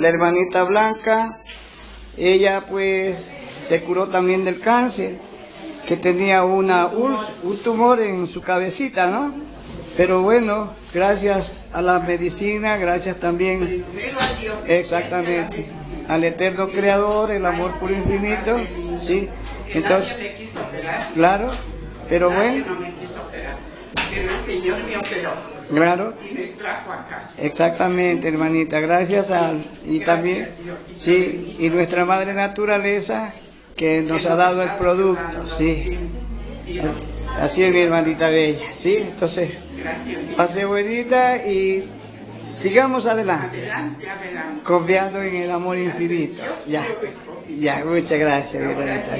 la hermanita Blanca, ella pues se curó también del cáncer, que tenía una un tumor en su cabecita, ¿no? Pero bueno, gracias a la medicina, gracias también Exactamente. Al eterno creador, el amor puro infinito, sí. Entonces, claro, pero bueno, no me quiso operar. Pero el Señor me operó claro, y me trajo acá. exactamente, hermanita. Gracias a, y también, sí, y nuestra madre naturaleza que nos ha dado el producto, sí. Así es mi hermanita bella, sí. Entonces, pase buenita y sigamos adelante. Adelante, adelante. confiando en el amor infinito. Ya, ya, muchas gracias, mi hermanita.